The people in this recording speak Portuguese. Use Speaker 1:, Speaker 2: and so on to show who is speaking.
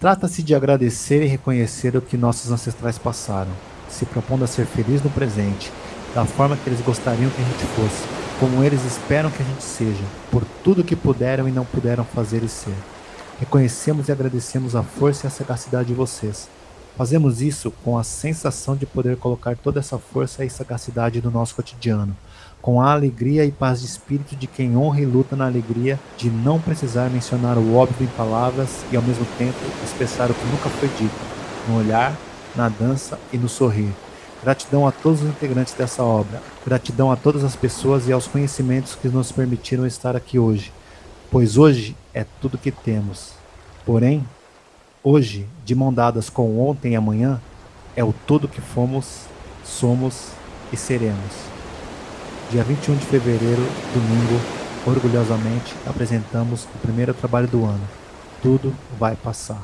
Speaker 1: Trata-se de agradecer e reconhecer o que nossos ancestrais passaram, se propondo a ser feliz no presente, da forma que eles gostariam que a gente fosse, como eles esperam que a gente seja, por tudo que puderam e não puderam fazer e ser. Reconhecemos e agradecemos a força e a sagacidade de vocês. Fazemos isso com a sensação de poder colocar toda essa força e sagacidade no nosso cotidiano, com a alegria e paz de espírito de quem honra e luta na alegria de não precisar mencionar o óbvio em palavras e ao mesmo tempo expressar o que nunca foi dito, no olhar, na dança e no sorrir. Gratidão a todos os integrantes dessa obra. Gratidão a todas as pessoas e aos conhecimentos que nos permitiram estar aqui hoje. Pois hoje é tudo que temos. Porém, hoje, de mão dadas com ontem e amanhã, é o tudo que fomos, somos e seremos. Dia 21 de fevereiro, domingo, orgulhosamente apresentamos o primeiro trabalho do ano. Tudo vai passar.